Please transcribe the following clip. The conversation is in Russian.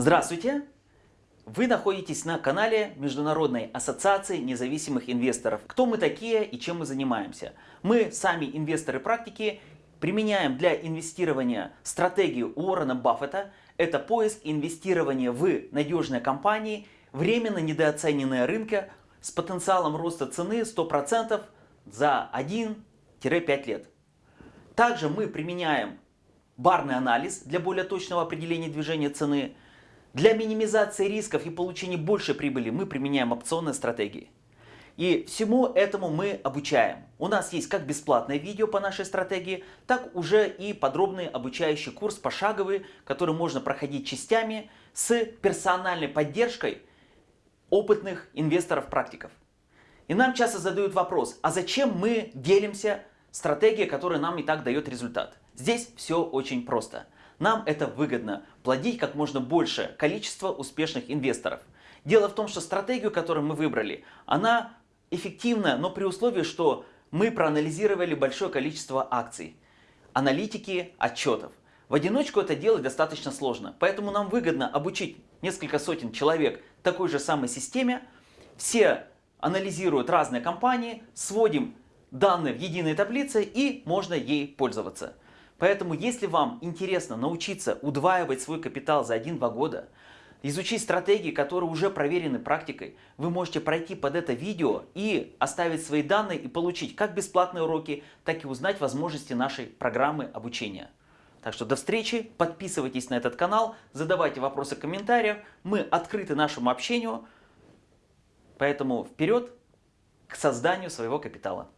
Здравствуйте! Вы находитесь на канале Международной ассоциации независимых инвесторов. Кто мы такие и чем мы занимаемся? Мы сами инвесторы практики применяем для инвестирования стратегию Уоррена Баффета. Это поиск инвестирования в надежные компании, временно недооцененные рынка с потенциалом роста цены 100% за 1-5 лет. Также мы применяем барный анализ для более точного определения движения цены – для минимизации рисков и получения большей прибыли мы применяем опционные стратегии. И всему этому мы обучаем. У нас есть как бесплатное видео по нашей стратегии, так уже и подробный обучающий курс пошаговый, который можно проходить частями с персональной поддержкой опытных инвесторов-практиков. И нам часто задают вопрос, а зачем мы делимся стратегией, которая нам и так дает результат? Здесь все очень просто. Нам это выгодно – плодить как можно больше количество успешных инвесторов. Дело в том, что стратегию, которую мы выбрали, она эффективна, но при условии, что мы проанализировали большое количество акций, аналитики отчетов. В одиночку это делать достаточно сложно, поэтому нам выгодно обучить несколько сотен человек такой же самой системе. Все анализируют разные компании, сводим данные в единой таблице и можно ей пользоваться. Поэтому, если вам интересно научиться удваивать свой капитал за 1-2 года, изучить стратегии, которые уже проверены практикой, вы можете пройти под это видео и оставить свои данные и получить как бесплатные уроки, так и узнать возможности нашей программы обучения. Так что до встречи, подписывайтесь на этот канал, задавайте вопросы в комментариях, мы открыты нашему общению, поэтому вперед к созданию своего капитала.